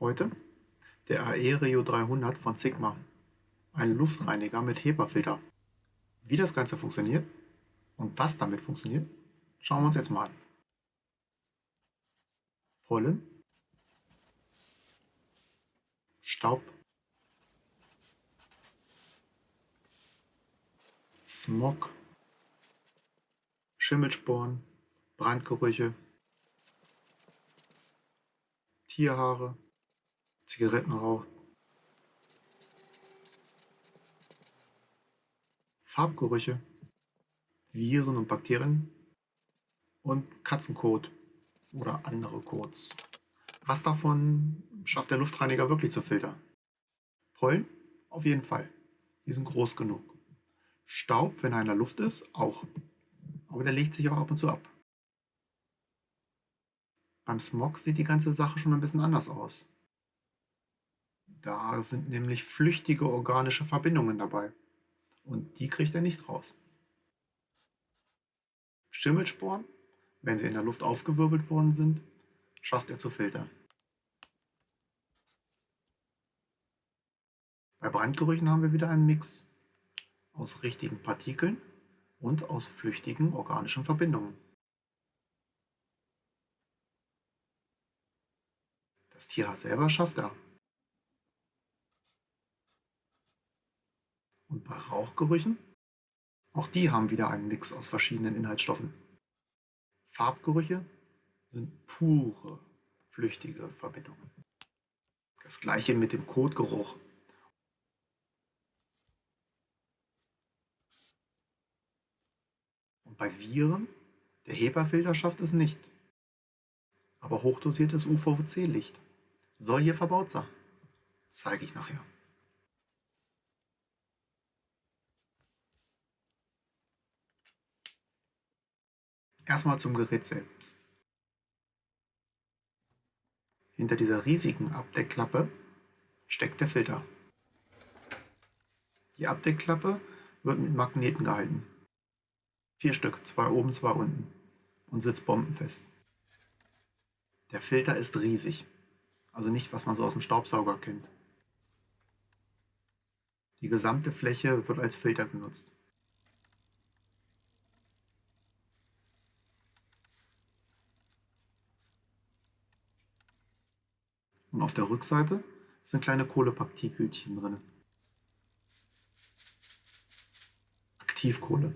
Heute der Aereo 300 von Sigma, ein Luftreiniger mit HEPA-Filter. Wie das Ganze funktioniert und was damit funktioniert, schauen wir uns jetzt mal an. Pollen, Staub, Smog, Schimmelsporen, Brandgerüche, Tierhaare, Zigarettenrauch, Farbgerüche, Viren und Bakterien und Katzenkot oder andere Kots. Was davon schafft der Luftreiniger wirklich zu filtern? Pollen? Auf jeden Fall. Die sind groß genug. Staub, wenn er in der Luft ist, auch. Aber der legt sich auch ab und zu ab. Beim Smog sieht die ganze Sache schon ein bisschen anders aus. Da sind nämlich flüchtige organische Verbindungen dabei. Und die kriegt er nicht raus. Schimmelsporen, wenn sie in der Luft aufgewirbelt worden sind, schafft er zu filtern. Bei Brandgerüchen haben wir wieder einen Mix aus richtigen Partikeln und aus flüchtigen organischen Verbindungen. Das Tier selber schafft er. Bei Rauchgerüchen? Auch die haben wieder einen Mix aus verschiedenen Inhaltsstoffen. Farbgerüche sind pure, flüchtige Verbindungen. Das gleiche mit dem Kotgeruch. Und bei Viren, der HEPA-Filter schafft es nicht. Aber hochdosiertes UVC-Licht soll hier verbaut sein. Zeige ich nachher. Erstmal zum Gerät selbst. Hinter dieser riesigen Abdeckklappe steckt der Filter. Die Abdeckklappe wird mit Magneten gehalten. Vier Stück, zwei oben, zwei unten und sitzt bombenfest. Der Filter ist riesig. Also nicht, was man so aus dem Staubsauger kennt. Die gesamte Fläche wird als Filter genutzt. Und auf der Rückseite sind kleine Kohlepartikelchen drin. Aktivkohle.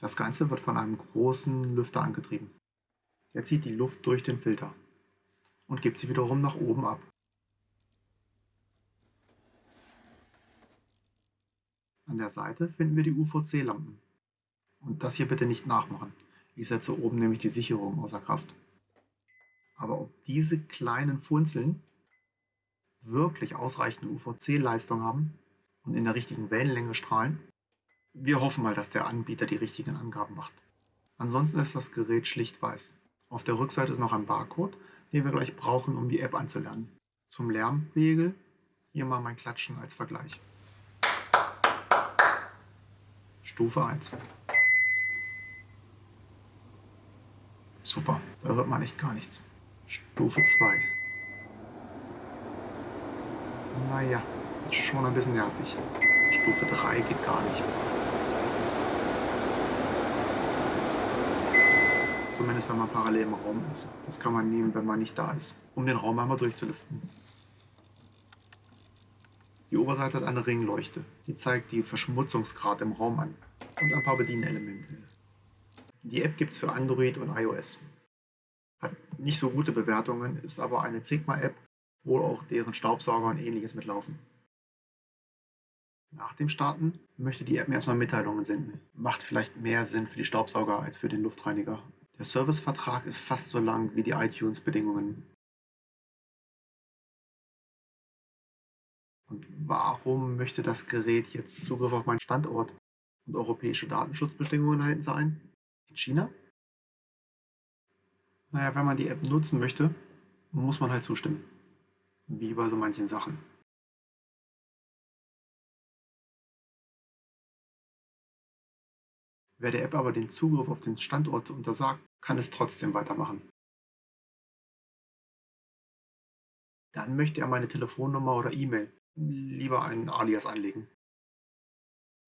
Das Ganze wird von einem großen Lüfter angetrieben. Der zieht die Luft durch den Filter und gibt sie wiederum nach oben ab. An der Seite finden wir die UVC-Lampen. Und das hier bitte nicht nachmachen. Ich setze oben nämlich die Sicherung außer Kraft. Aber ob diese kleinen Funzeln wirklich ausreichende UVC-Leistung haben und in der richtigen Wellenlänge strahlen, wir hoffen mal, dass der Anbieter die richtigen Angaben macht. Ansonsten ist das Gerät schlicht weiß. Auf der Rückseite ist noch ein Barcode, den wir gleich brauchen, um die App anzulernen. Zum Lärmpegel hier mal mein Klatschen als Vergleich. Stufe 1. da hört man echt gar nichts. Stufe 2. Naja, schon ein bisschen nervig. Stufe 3 geht gar nicht. Zumindest wenn man parallel im Raum ist. Das kann man nehmen, wenn man nicht da ist, um den Raum einmal durchzulüften. Die Oberseite hat eine Ringleuchte. Die zeigt die Verschmutzungsgrad im Raum an und ein paar Bedienelemente. Die App gibt es für Android und iOS. Nicht so gute Bewertungen, ist aber eine Sigma-App, wo auch deren Staubsauger und ähnliches mitlaufen. Nach dem Starten möchte die App mir erstmal Mitteilungen senden. Macht vielleicht mehr Sinn für die Staubsauger als für den Luftreiniger. Der Servicevertrag ist fast so lang wie die iTunes-Bedingungen. Und warum möchte das Gerät jetzt Zugriff auf meinen Standort und europäische Datenschutzbedingungen halten sein? In China? Naja, wenn man die App nutzen möchte, muss man halt zustimmen. Wie bei so manchen Sachen. Wer der App aber den Zugriff auf den Standort untersagt, kann es trotzdem weitermachen. Dann möchte er meine Telefonnummer oder E-Mail, lieber einen Alias anlegen.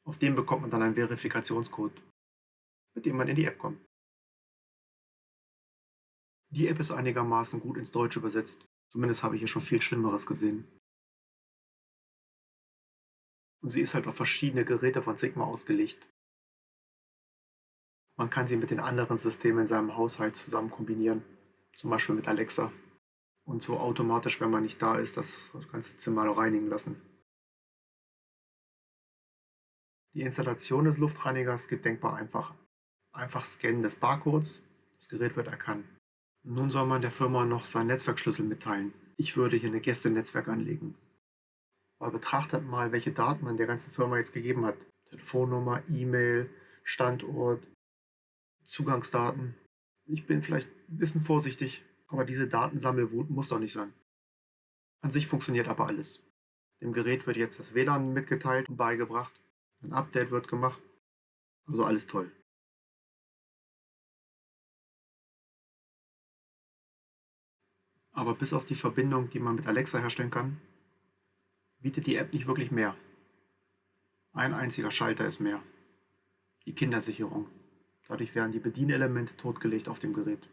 Auf dem bekommt man dann einen Verifikationscode, mit dem man in die App kommt. Die App ist einigermaßen gut ins Deutsche übersetzt. Zumindest habe ich hier schon viel Schlimmeres gesehen. Und sie ist halt auf verschiedene Geräte von Sigma ausgelegt. Man kann sie mit den anderen Systemen in seinem Haushalt zusammen kombinieren, zum Beispiel mit Alexa. Und so automatisch, wenn man nicht da ist, das ganze Zimmer reinigen lassen. Die Installation des Luftreinigers geht denkbar einfach. Einfach Scannen des Barcodes, das Gerät wird erkannt. Nun soll man der Firma noch seinen Netzwerkschlüssel mitteilen. Ich würde hier ein Gästenetzwerk anlegen. Aber betrachtet mal, welche Daten man der ganzen Firma jetzt gegeben hat. Telefonnummer, E-Mail, Standort, Zugangsdaten. Ich bin vielleicht ein bisschen vorsichtig, aber diese Datensammelwut muss doch nicht sein. An sich funktioniert aber alles. Dem Gerät wird jetzt das WLAN mitgeteilt und beigebracht. Ein Update wird gemacht. Also alles toll. Aber bis auf die Verbindung, die man mit Alexa herstellen kann, bietet die App nicht wirklich mehr. Ein einziger Schalter ist mehr. Die Kindersicherung. Dadurch werden die Bedienelemente totgelegt auf dem Gerät.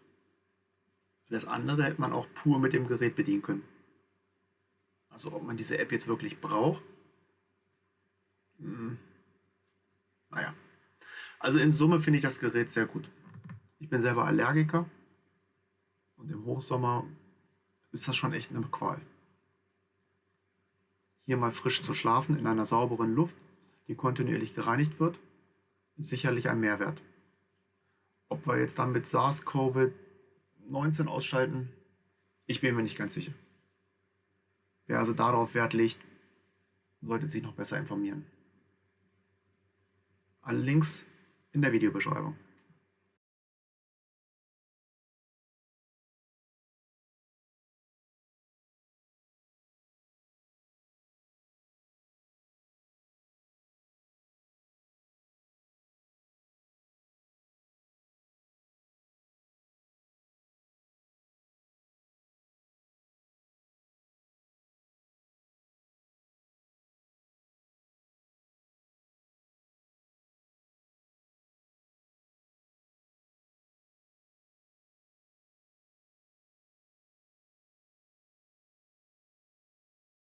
Das andere hätte man auch pur mit dem Gerät bedienen können. Also ob man diese App jetzt wirklich braucht? Hm. Naja. Also in Summe finde ich das Gerät sehr gut. Ich bin selber Allergiker und im Hochsommer ist das schon echt eine Qual. Hier mal frisch zu schlafen in einer sauberen Luft, die kontinuierlich gereinigt wird, ist sicherlich ein Mehrwert. Ob wir jetzt dann mit SARS-CoV-19 ausschalten, ich bin mir nicht ganz sicher. Wer also darauf Wert legt, sollte sich noch besser informieren. Alle Links in der Videobeschreibung.